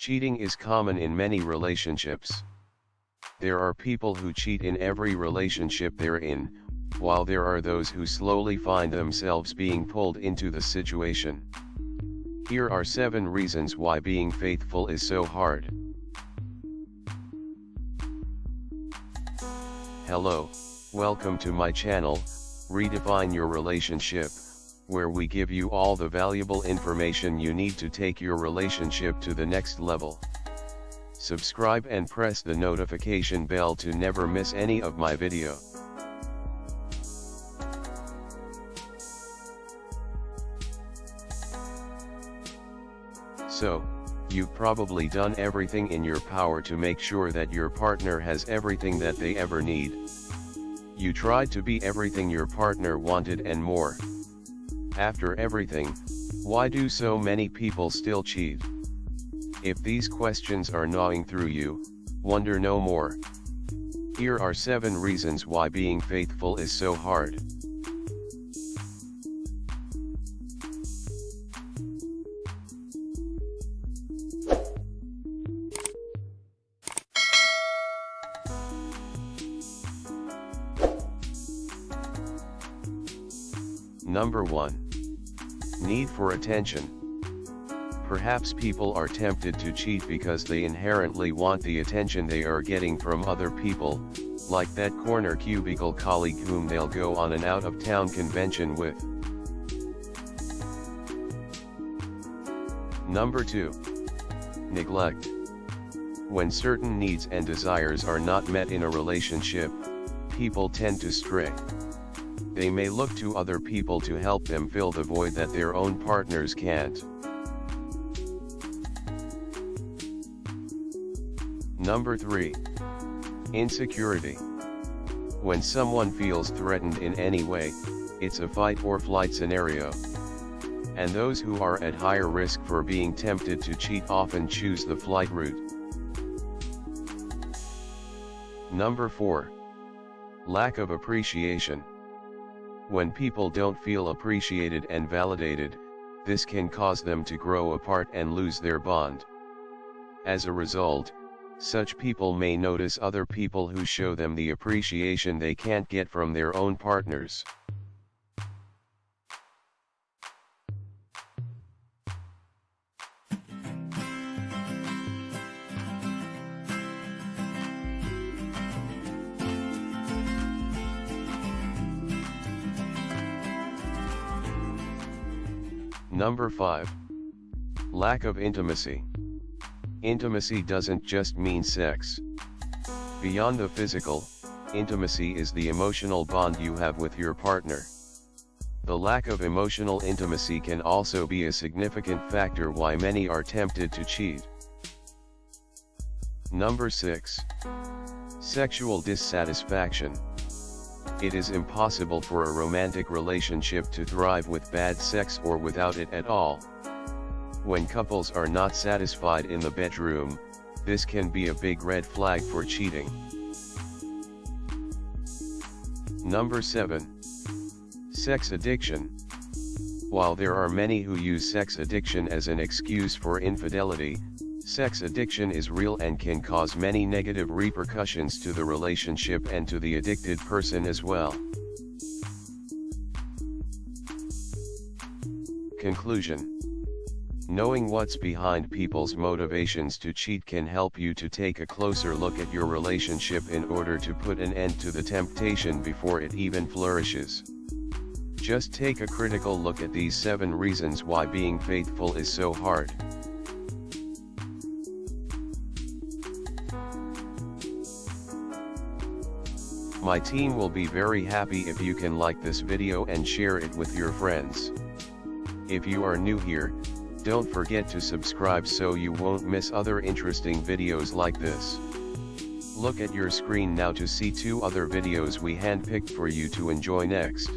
Cheating is common in many relationships. There are people who cheat in every relationship they're in, while there are those who slowly find themselves being pulled into the situation. Here are 7 reasons why being faithful is so hard. Hello, welcome to my channel, Redefine Your Relationship, where we give you all the valuable information you need to take your relationship to the next level. Subscribe and press the notification bell to never miss any of my video. So, you've probably done everything in your power to make sure that your partner has everything that they ever need. You tried to be everything your partner wanted and more. After everything, why do so many people still cheat? If these questions are gnawing through you, wonder no more. Here are 7 reasons why being faithful is so hard. Number 1. Need for attention. Perhaps people are tempted to cheat because they inherently want the attention they are getting from other people, like that corner cubicle colleague whom they'll go on an out-of-town convention with. Number 2. Neglect. When certain needs and desires are not met in a relationship, people tend to stray. They may look to other people to help them fill the void that their own partners can't. Number 3. Insecurity. When someone feels threatened in any way, it's a fight or flight scenario. And those who are at higher risk for being tempted to cheat often choose the flight route. Number 4. Lack of appreciation. When people don't feel appreciated and validated, this can cause them to grow apart and lose their bond. As a result, such people may notice other people who show them the appreciation they can't get from their own partners. Number 5. Lack of intimacy. Intimacy doesn't just mean sex. Beyond the physical, intimacy is the emotional bond you have with your partner. The lack of emotional intimacy can also be a significant factor why many are tempted to cheat. Number 6. Sexual dissatisfaction. It is impossible for a romantic relationship to thrive with bad sex or without it at all. When couples are not satisfied in the bedroom, this can be a big red flag for cheating. Number 7. Sex addiction. While there are many who use sex addiction as an excuse for infidelity, sex addiction is real and can cause many negative repercussions to the relationship and to the addicted person as well. Conclusion Knowing what's behind people's motivations to cheat can help you to take a closer look at your relationship in order to put an end to the temptation before it even flourishes. Just take a critical look at these 7 reasons why being faithful is so hard. My team will be very happy if you can like this video and share it with your friends. If you are new here, don't forget to subscribe so you won't miss other interesting videos like this. Look at your screen now to see two other videos we handpicked for you to enjoy next.